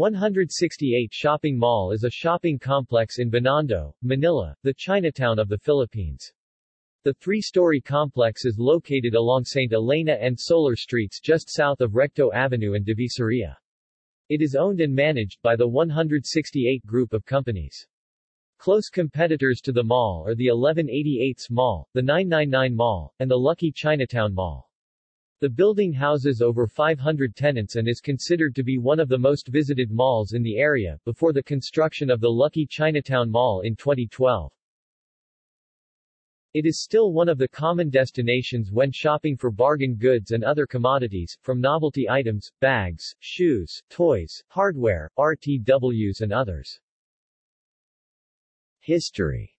168 Shopping Mall is a shopping complex in Binondo, Manila, the Chinatown of the Philippines. The three-story complex is located along St. Elena and Soler Streets just south of Recto Avenue and Divisoria. It is owned and managed by the 168 group of companies. Close competitors to the mall are the 1188s Mall, the 999 Mall, and the Lucky Chinatown Mall. The building houses over 500 tenants and is considered to be one of the most visited malls in the area, before the construction of the Lucky Chinatown Mall in 2012. It is still one of the common destinations when shopping for bargain goods and other commodities, from novelty items, bags, shoes, toys, hardware, RTWs and others. History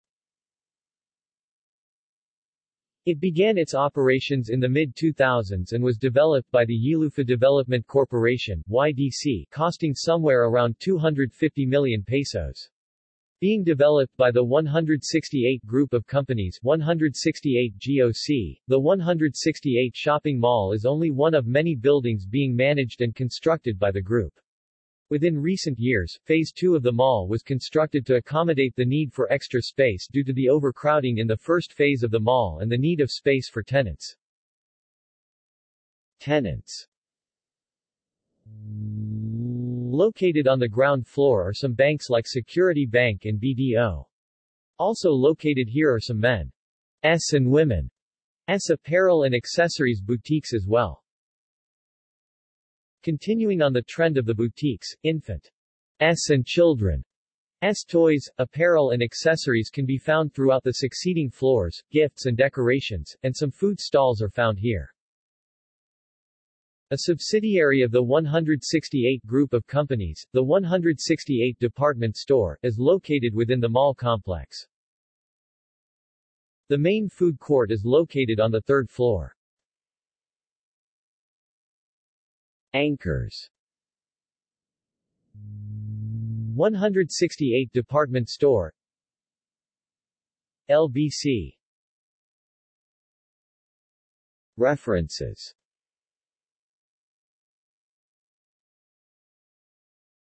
It began its operations in the mid-2000s and was developed by the Ylufa Development Corporation YDC, costing somewhere around 250 million pesos. Being developed by the 168 group of companies 168 GOC, the 168 shopping mall is only one of many buildings being managed and constructed by the group. Within recent years, Phase 2 of the mall was constructed to accommodate the need for extra space due to the overcrowding in the first phase of the mall and the need of space for tenants. Tenants Located on the ground floor are some banks like Security Bank and BDO. Also located here are some men's and women's apparel and accessories boutiques as well. Continuing on the trend of the boutiques, infant S and children S toys, apparel and accessories can be found throughout the succeeding floors, gifts and decorations, and some food stalls are found here. A subsidiary of the 168 group of companies, the 168 department store, is located within the mall complex. The main food court is located on the third floor. Anchors. 168 department store. LBC References